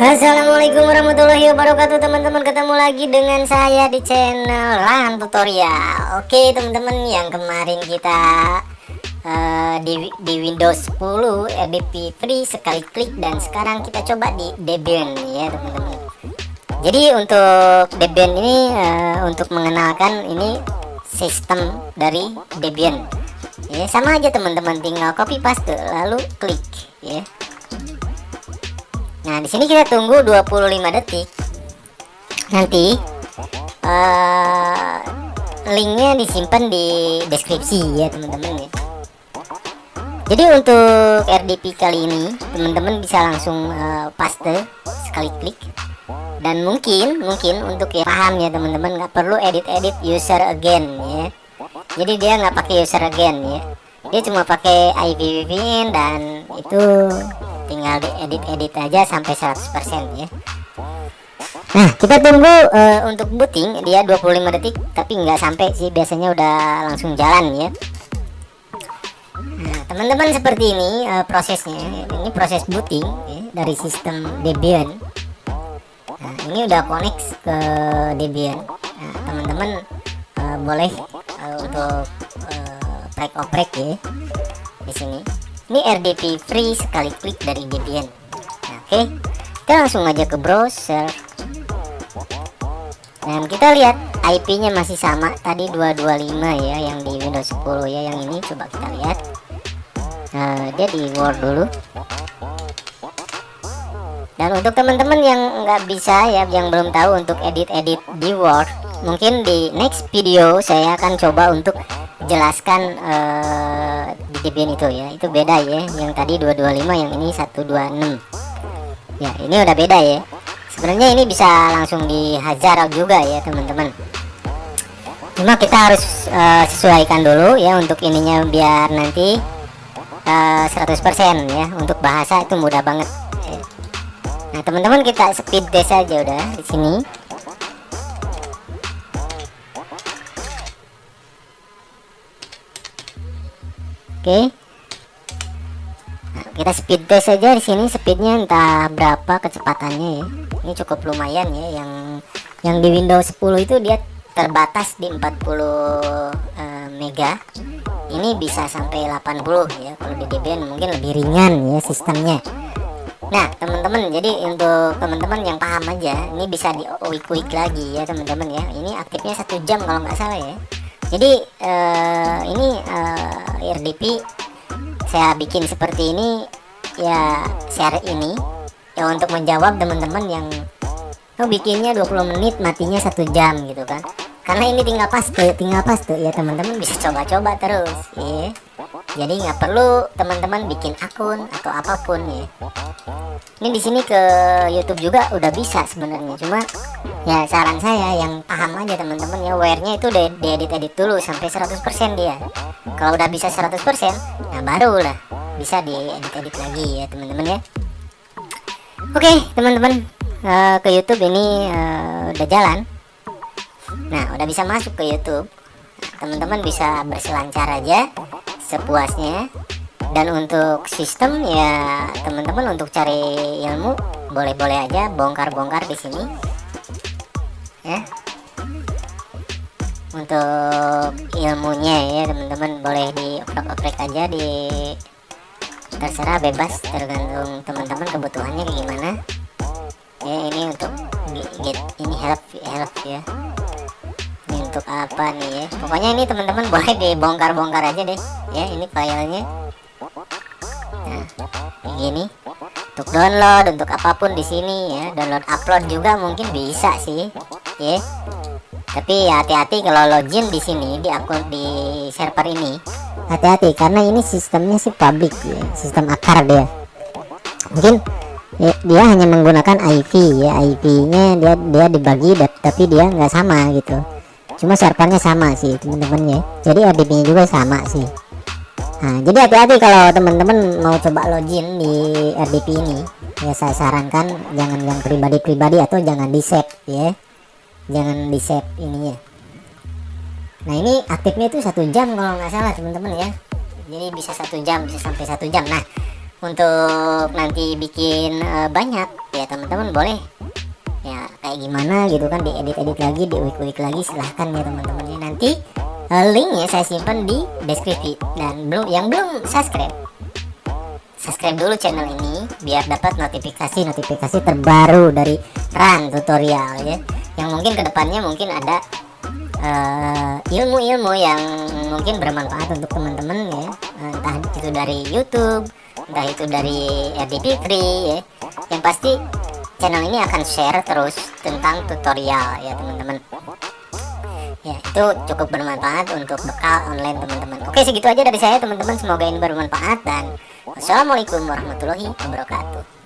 Assalamualaikum warahmatullahi wabarakatuh. Teman-teman ketemu lagi dengan saya di channel Lan Tutorial. Oke teman-teman yang kemarin kita uh, di, di Windows 10 RDP free sekali klik dan sekarang kita coba di Debian ya teman-teman. Jadi untuk Debian ini uh, untuk mengenalkan ini sistem dari Debian. Ya sama aja teman-teman. Tinggal copy paste lalu klik ya Nah, di sini kita tunggu 25 detik. Nanti uh, linknya disimpan di deskripsi ya teman-teman ya. Jadi untuk RDP kali ini teman-teman bisa langsung uh, paste sekali klik dan mungkin mungkin untuk ya paham ya teman-teman nggak perlu edit-edit user again ya. Jadi dia nggak pakai user again ya. Dia cuma pakai IPVPN dan itu tinggal diedit-edit aja sampai 100% ya. Nah. Kita tunggu uh, untuk booting dia 25 detik tapi nggak sampai sih biasanya udah langsung jalan ya. Nah teman-teman seperti ini uh, prosesnya ini proses booting ya, dari sistem Debian. Nah ini udah connect ke Debian. Nah teman-teman uh, boleh uh, untuk uh, break oprek ya di sini ini RDP free sekali klik dari Debian nah, oke. Okay. kita langsung aja ke browser. Dan kita lihat IP nya masih sama. Tadi 225 ya yang di Windows 10 ya yang ini. Coba kita lihat. Nah, dia di Word dulu. Dan untuk teman-teman yang nggak bisa ya yang belum tahu untuk edit-edit di Word mungkin di next video saya akan coba untuk jelaskan uh, di Debian itu ya. Itu beda ya yang tadi 225 yang ini 126 ya ini udah beda ya. Sebenarnya ini bisa langsung dihajar juga ya teman-teman. Cuma kita harus uh, sesuaikan dulu ya untuk ininya biar nanti uh, eh, 100% ya. Untuk bahasa itu mudah banget. Nah teman-teman kita speed test aja udah di sini Oke. Nah, kita speed test saja di sini speednya entah berapa kecepatannya ya. Ini cukup lumayan ya yang yang di Windows 10 itu dia terbatas di 40 uh, eh, mega. Ini bisa sampai 80 ya. Kalau di Debian mungkin lebih ringan ya sistemnya. Nah, teman-teman, jadi untuk teman-teman yang paham aja, ini bisa di quick lagi ya, teman-teman ya. Ini aktifnya satu jam kalau nggak salah ya jadi uh, ini uh, eh, RDP saya bikin seperti ini ya share ini ya untuk menjawab teman-teman yang oh, bikinnya 20 menit matinya satu jam gitu kan. Karena ini tinggal paste tinggal paste ya teman-teman bisa coba-coba terus ya jadi nggak perlu teman-teman bikin akun atau apa pun ya. Ini di sini ke YouTube juga udah bisa sebenarnya. Cuma ya saran saya yang paham aja teman-teman ya wearnya itu udah diedit-edit dulu sampai 100% dia. Kalau udah bisa 100% nah baru lah bisa diedit-edit lagi ya teman-teman ya. Oke teman-teman uh, ke YouTube ini uh, udah jalan. Nah udah bisa masuk ke YouTube. Teman-teman bisa berselancar aja sepuasnya. Dan untuk sistem ya teman-teman untuk cari ilmu boleh-boleh aja bongkar-bongkar di sini. Ya. Untuk ilmunya ya teman-teman boleh di oprek-oprek aja di terserah bebas tergantung teman-teman kebutuhannya kayak gimana. Ya ini untuk get ini help help ya. Untuk apa nih ya? Pokoknya ini teman-teman boleh dibongkar-bongkar aja deh ya ini filenya. Nah kayak gini. Untuk download untuk apa pun di sini ya. Download upload juga mungkin bisa sih ya. Tapi hati-hati kalau login di sini di akun di server ini. Hati-hati karena ini sistemnya sih public ya. Sistem akar dia. Mungkin ya, dia hanya menggunakan IP ya. IP nya dia dia dibagi tapi dia nggak sama gitu. Cuma servernya sama sih teman-teman ya. Jadi RDP nya juga sama sih nah jadi hati-hati kalau teman-teman mau coba login di RDP ini. Ya saya sarankan jangan yang pribadi-pribadi atau jangan di save ya. Jangan di save ini ya. Nah ini aktifnya itu satu jam kalau nggak salah teman-teman ya. Jadi bisa satu jam bisa sampai satu jam. Nah untuk nanti bikin uh, banyak ya teman-teman boleh. Ya kayak gimana gitu kan diedit-edit lagi diulik-ulik lagi silahkan ya teman-teman ya. Nanti linknya saya simpan di deskripsi dan belum yang belum subscribe. Subscribe dulu channel ini biar dapat notifikasi-notifikasi terbaru dari Run tutorial ya. Yang mungkin ke depannya mungkin ada eh, ilmu-ilmu uh, yang mungkin bermanfaat untuk teman-teman ya. Entah itu dari YouTube entah itu dari RDP Free ya. Yang pasti channel ini akan share terus tentang tutorial ya teman-teman ya itu cukup bermanfaat untuk bekal online teman-teman. Oke segitu aja dari saya teman-teman. Semoga ini bermanfaat dan wassalamualaikum warahmatullahi wabarakatuh